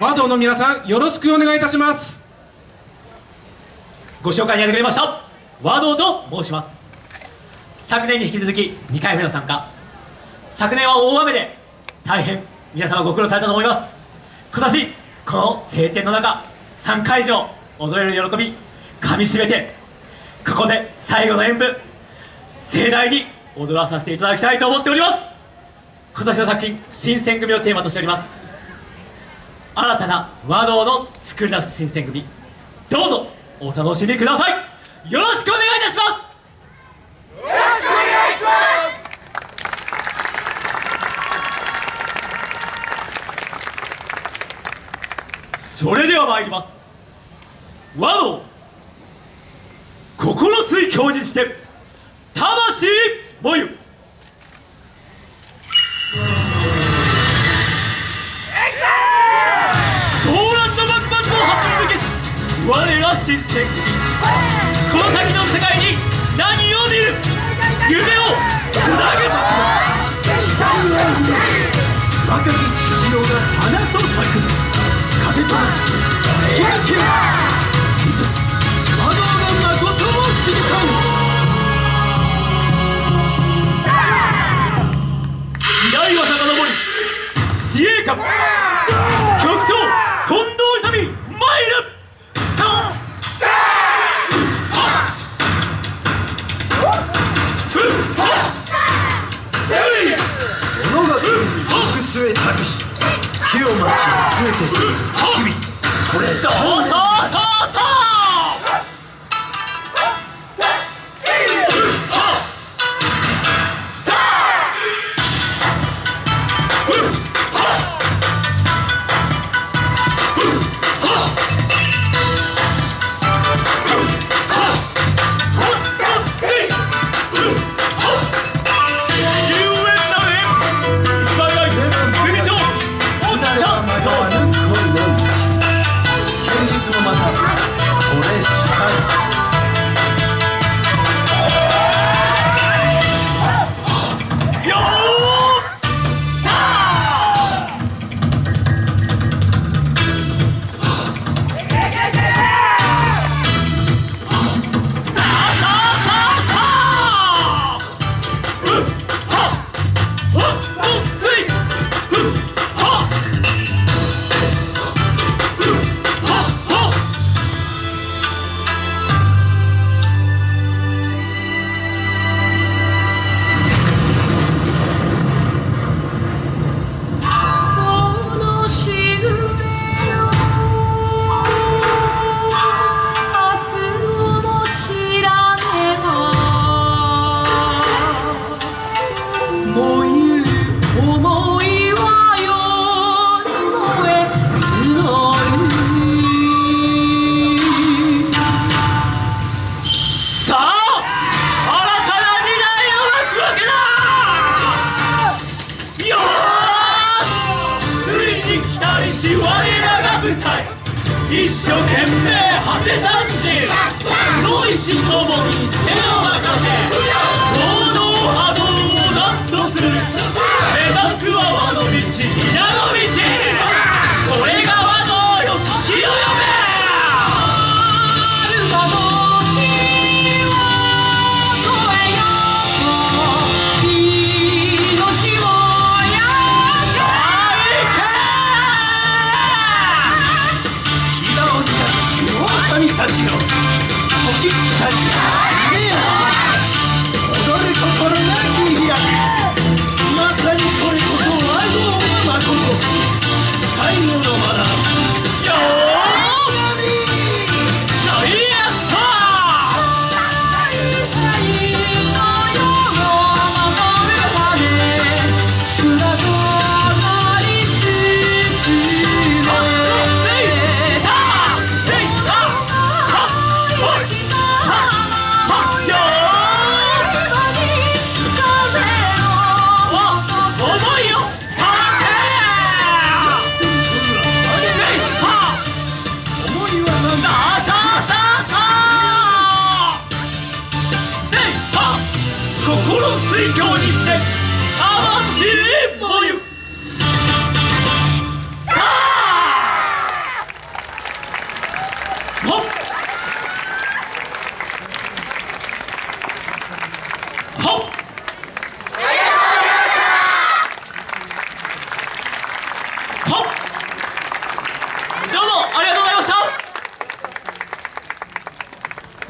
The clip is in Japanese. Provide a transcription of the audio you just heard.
和道の皆さんよろしくお願いいたします。ご紹介にありがとうございました。和道と申します。昨年に引き続き2回目の参加。昨年は大雨で大変皆様ご苦労されたと思います。今年この晴天の中3回以上踊れる喜びかみしめてここで最後の演舞盛大に踊らさせていただきたいと思っております。今年の作品「新選組」をテーマとしております。新たな和道の作り出す新選組。どうぞお楽しみください。よろしくお願いいたします。よろしくお願いします。それでは参ります。和道心水教示して魂もゆ。新選組この先の世界に何を見る？夢をつなげ若き父親が花と咲く風と吹き抜けいざ魔道の誠を知りさ時代は遡り司令官据えたけし木を待ち据えて日々これ。そうそ一生懸命馳せさんじ黒石ともに背を任せ水郷にして